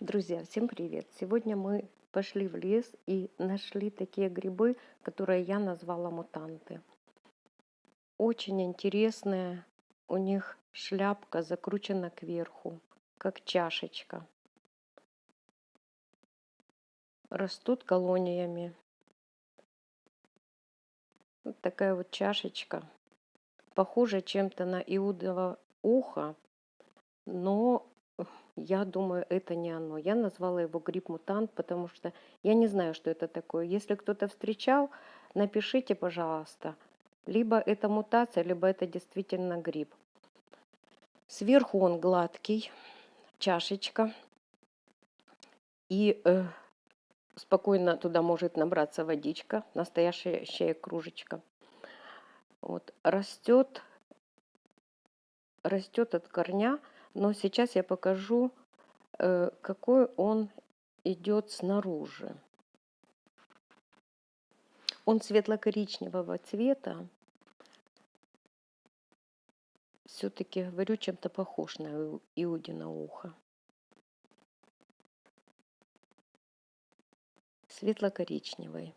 Друзья, всем привет! Сегодня мы пошли в лес и нашли такие грибы, которые я назвала мутанты. Очень интересные, у них шляпка закручена кверху, как чашечка. Растут колониями. Вот такая вот чашечка. Похожа чем-то на иудово ухо, но я думаю, это не оно. Я назвала его гриб-мутант, потому что я не знаю, что это такое. Если кто-то встречал, напишите, пожалуйста. Либо это мутация, либо это действительно гриб. Сверху он гладкий, чашечка. И э, спокойно туда может набраться водичка, настоящая кружечка. Вот, растет, растет от корня но сейчас я покажу, э, какой он идет снаружи. Он светло-коричневого цвета. Все-таки, говорю, чем-то похож на Иудина ухо. Светло-коричневый.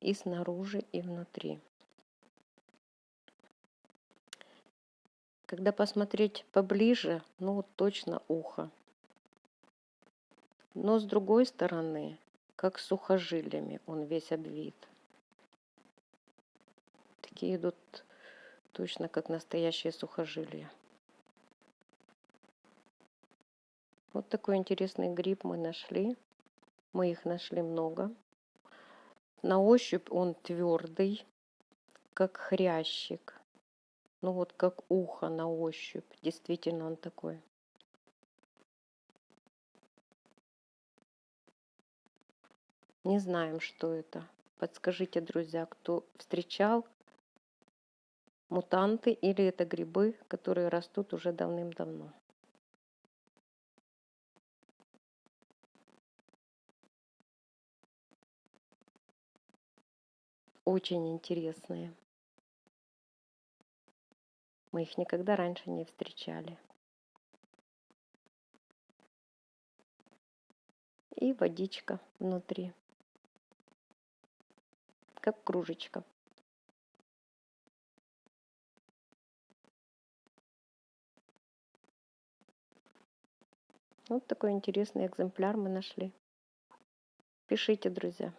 И снаружи, и внутри. Когда посмотреть поближе, ну точно ухо. Но с другой стороны, как сухожилиями он весь обвит. Такие идут точно как настоящие сухожилия. Вот такой интересный гриб мы нашли. Мы их нашли много. На ощупь он твердый, как хрящик. Ну вот как ухо на ощупь. Действительно он такой. Не знаем, что это. Подскажите, друзья, кто встречал мутанты или это грибы, которые растут уже давным-давно. Очень интересные. Мы их никогда раньше не встречали. И водичка внутри, как кружечка. Вот такой интересный экземпляр мы нашли. Пишите, друзья.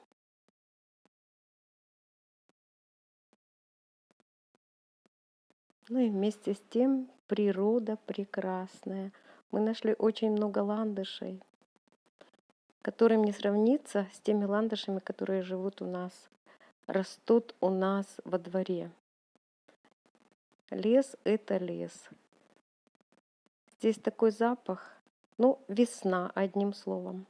Ну и вместе с тем природа прекрасная. Мы нашли очень много ландышей, которым не сравнится с теми ландышами, которые живут у нас, растут у нас во дворе. Лес — это лес. Здесь такой запах, ну, весна, одним словом.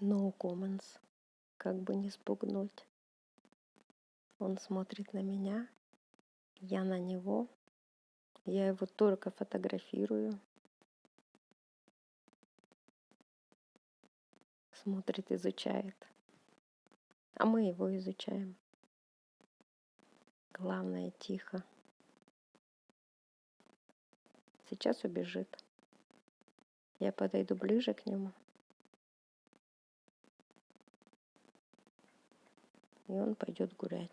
No comments. Как бы не спугнуть. Он смотрит на меня, я на него. Я его только фотографирую. Смотрит, изучает. А мы его изучаем. Главное, тихо. Сейчас убежит. Я подойду ближе к нему. И он пойдет гулять.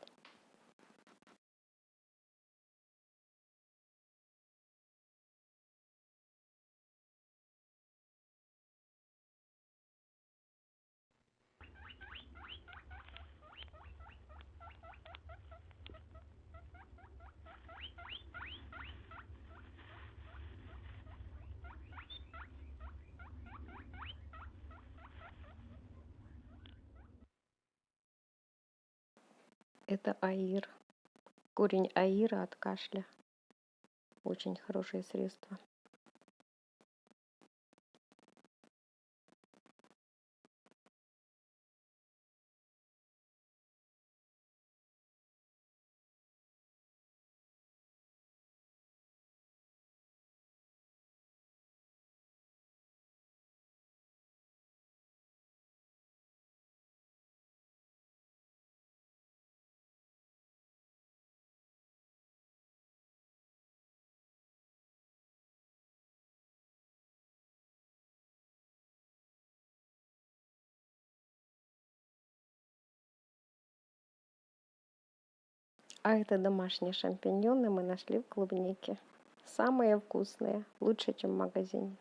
Это аир. Корень аира от кашля. Очень хорошее средство. А это домашние шампиньоны мы нашли в клубнике. Самые вкусные, лучше, чем в магазине.